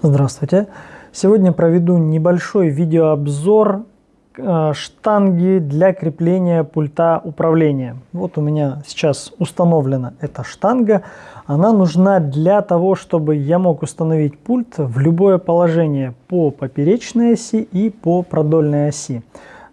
Здравствуйте! Сегодня проведу небольшой видеообзор э, штанги для крепления пульта управления. Вот у меня сейчас установлена эта штанга. Она нужна для того, чтобы я мог установить пульт в любое положение по поперечной оси и по продольной оси.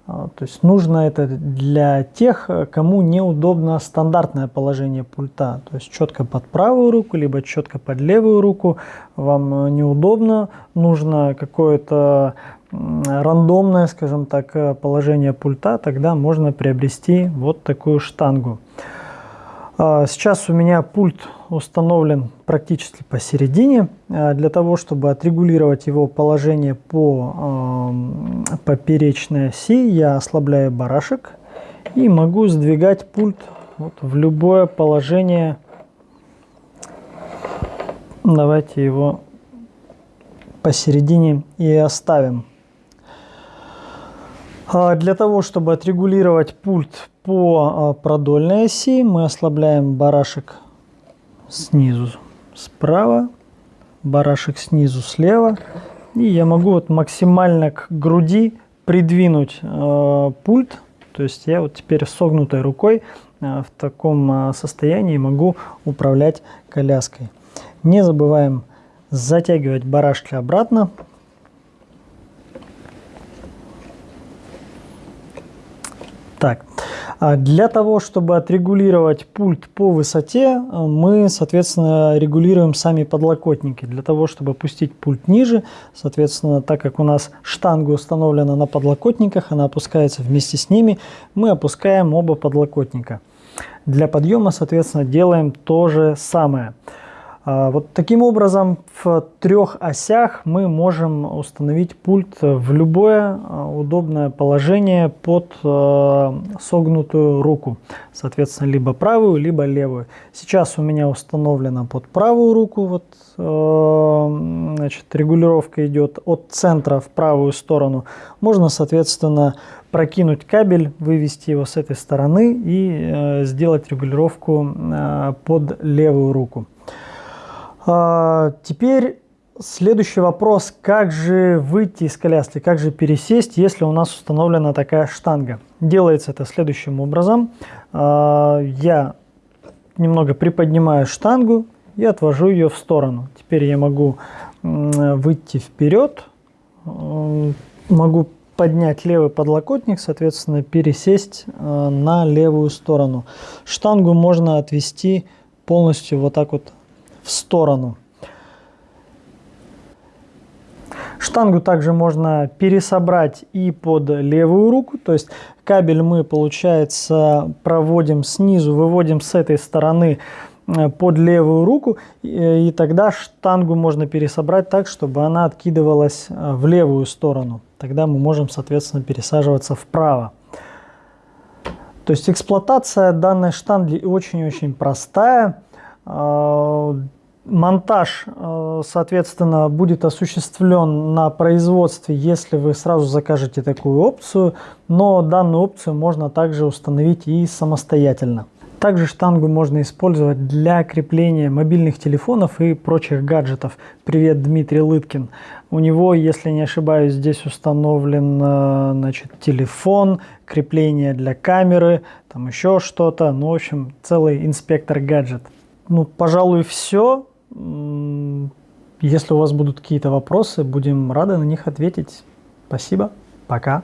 А, то есть нужно это для тех, кому неудобно стандартное положение пульта. То есть четко под правую руку, либо четко под левую руку вам неудобно. Нужно какое-то рандомное, скажем так, положение пульта. Тогда можно приобрести вот такую штангу. А, сейчас у меня пульт установлен практически посередине. А, для того, чтобы отрегулировать его положение по поперечной оси, я ослабляю барашек и могу сдвигать пульт вот в любое положение. Давайте его посередине и оставим. А, для того, чтобы отрегулировать пульт по а, продольной оси, мы ослабляем барашек снизу справа, барашек снизу слева. И я могу вот максимально к груди придвинуть э, пульт. То есть я вот теперь согнутой рукой э, в таком э, состоянии могу управлять коляской. Не забываем затягивать барашки обратно. Так, для того, чтобы отрегулировать пульт по высоте, мы, соответственно, регулируем сами подлокотники. Для того, чтобы опустить пульт ниже, соответственно, так как у нас штанга установлена на подлокотниках, она опускается вместе с ними, мы опускаем оба подлокотника. Для подъема, соответственно, делаем то же самое. А, вот таким образом в трех осях мы можем установить пульт в любое а, удобное положение под а, согнутую руку. Соответственно, либо правую, либо левую. Сейчас у меня установлено под правую руку. Вот, значит, регулировка идет от центра в правую сторону. Можно, соответственно, прокинуть кабель, вывести его с этой стороны и сделать регулировку под левую руку. А, теперь следующий вопрос. Как же выйти из коляски, как же пересесть, если у нас установлена такая штанга? Делается это следующим образом. А, я немного приподнимаю штангу и отвожу ее в сторону. Теперь я могу выйти вперед, могу поднять левый подлокотник, соответственно, пересесть а, на левую сторону. Штангу можно отвести полностью вот так вот в сторону. Штангу также можно пересобрать и под левую руку, то есть кабель мы, получается, проводим снизу, выводим с этой стороны э, под левую руку, и тогда штангу можно пересобрать так, чтобы она откидывалась э, в левую сторону. Тогда мы можем, соответственно, пересаживаться вправо. То есть эксплуатация данной штанги очень-очень простая. А, монтаж, э, соответственно, будет осуществлен на производстве, если вы сразу закажете такую опцию, но данную опцию можно также установить и самостоятельно. Также штангу можно использовать для крепления мобильных телефонов и прочих гаджетов. Привет, Дмитрий Лыткин. У него, если не ошибаюсь, здесь установлен э, значит, телефон, крепление для камеры, там еще что-то. Ну, в общем, целый инспектор гаджет ну, пожалуй, все. Если у вас будут какие-то вопросы, будем рады на них ответить. Спасибо. Пока.